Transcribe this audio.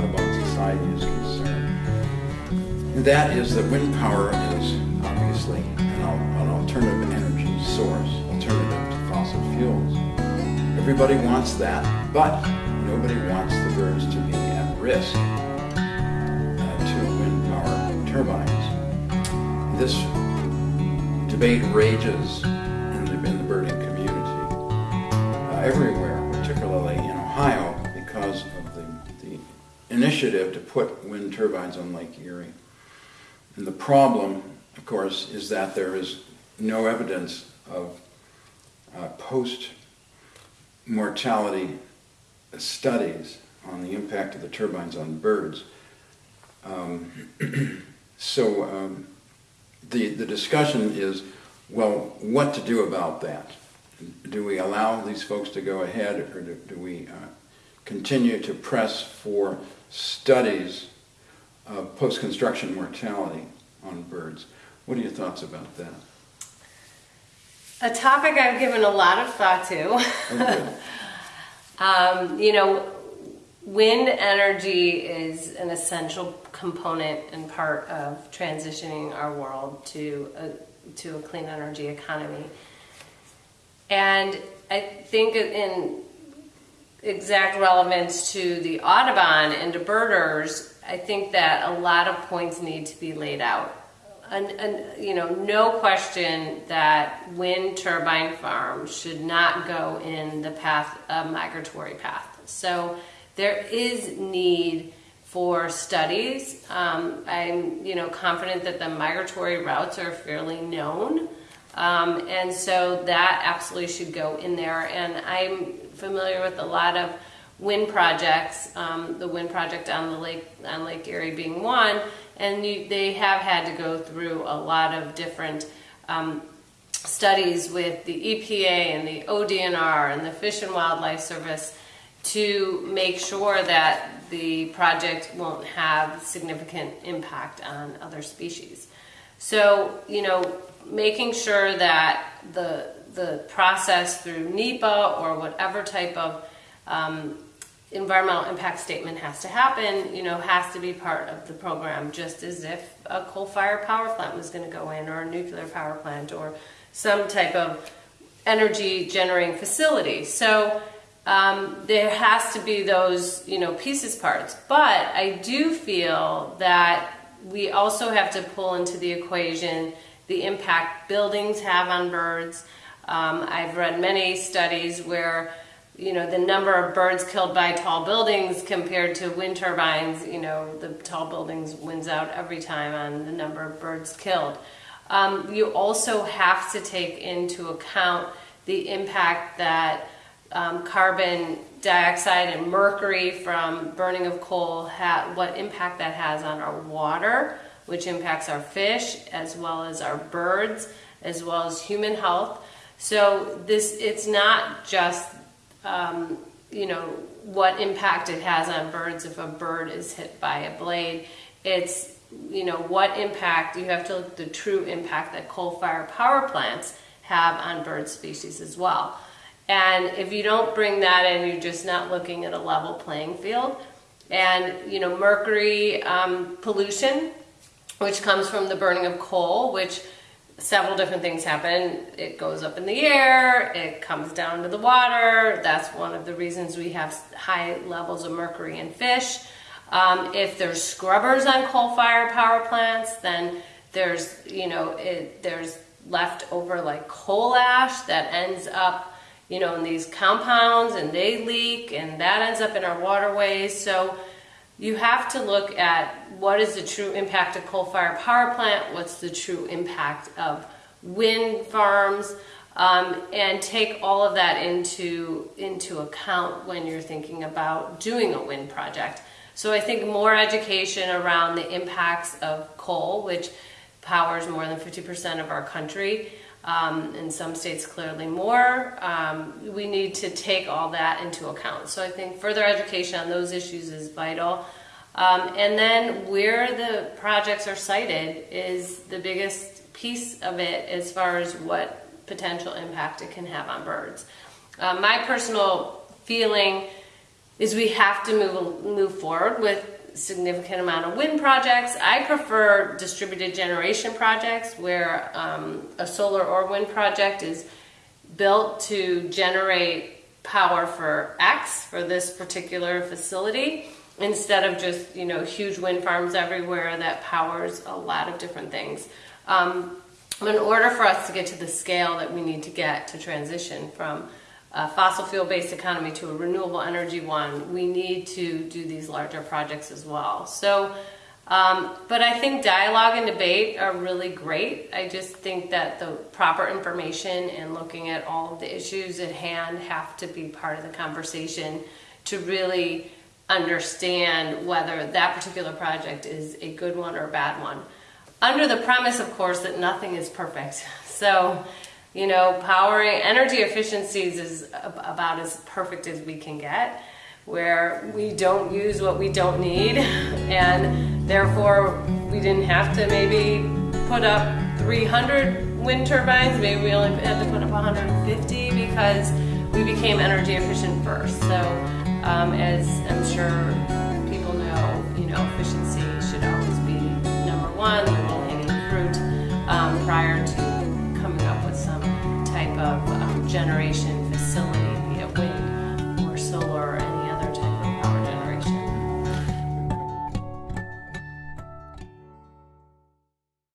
Audubon Society is concerned. And that is that wind power is obviously an, an alternative energy source, alternative to fossil fuels. Everybody wants that, but nobody wants the birds to be at risk uh, to wind power turbines. This debate rages in the, in the birding community uh, everywhere, initiative to put wind turbines on Lake Erie. And the problem, of course, is that there is no evidence of uh, post-mortality studies on the impact of the turbines on birds. Um, so um, the, the discussion is, well, what to do about that? Do we allow these folks to go ahead or do, do we uh, continue to press for studies of post-construction mortality on birds? What are your thoughts about that? A topic I've given a lot of thought to. Oh, um, you know, wind energy is an essential component and part of transitioning our world to a, to a clean energy economy. And I think in exact relevance to the Audubon and to birders, I think that a lot of points need to be laid out. And, and, you know, no question that wind turbine farms should not go in the path, a migratory path. So there is need for studies. Um, I'm, you know, confident that the migratory routes are fairly known. Um, and so that absolutely should go in there. And I'm familiar with a lot of wind projects, um, the wind project on the lake on Lake Erie being one, and you, they have had to go through a lot of different um, studies with the EPA and the ODNR and the Fish and Wildlife Service to make sure that the project won't have significant impact on other species. So, you know, making sure that the the process through NEPA or whatever type of um, environmental impact statement has to happen, you know, has to be part of the program, just as if a coal-fired power plant was going to go in, or a nuclear power plant, or some type of energy generating facility. So um, there has to be those, you know, pieces parts. But I do feel that we also have to pull into the equation the impact buildings have on birds. Um, I've read many studies where you know the number of birds killed by tall buildings compared to wind turbines you know the tall buildings wins out every time on the number of birds killed. Um, you also have to take into account the impact that um, carbon dioxide and mercury from burning of coal what impact that has on our water which impacts our fish as well as our birds as well as human health so this it's not just um, you know, what impact it has on birds if a bird is hit by a blade. It's, you know, what impact, you have to look at the true impact that coal-fired power plants have on bird species as well. And if you don't bring that in, you're just not looking at a level playing field. And, you know, mercury um, pollution, which comes from the burning of coal, which several different things happen. It goes up in the air, it comes down to the water. That's one of the reasons we have high levels of mercury in fish. Um, if there's scrubbers on coal-fired power plants, then there's, you know, it, there's left over like coal ash that ends up, you know, in these compounds and they leak and that ends up in our waterways. So you have to look at what is the true impact of coal-fired power plant, what's the true impact of wind farms, um, and take all of that into, into account when you're thinking about doing a wind project. So I think more education around the impacts of coal, which powers more than 50% of our country, um, in some states clearly more. Um, we need to take all that into account. So I think further education on those issues is vital. Um, and then where the projects are sited is the biggest piece of it as far as what potential impact it can have on birds. Uh, my personal feeling is we have to move move forward with significant amount of wind projects. I prefer distributed generation projects where um, a solar or wind project is built to generate power for X for this particular facility instead of just you know huge wind farms everywhere that powers a lot of different things. Um, in order for us to get to the scale that we need to get to transition from a fossil fuel based economy to a renewable energy one, we need to do these larger projects as well. So, um, but I think dialogue and debate are really great. I just think that the proper information and looking at all of the issues at hand have to be part of the conversation to really understand whether that particular project is a good one or a bad one. Under the premise, of course, that nothing is perfect. So, you know, powering energy efficiencies is about as perfect as we can get, where we don't use what we don't need, and therefore we didn't have to maybe put up 300 wind turbines, maybe we only had to put up 150 because we became energy efficient first. So, um, as I'm sure people know, you know, efficiency should always be number one, of um, generation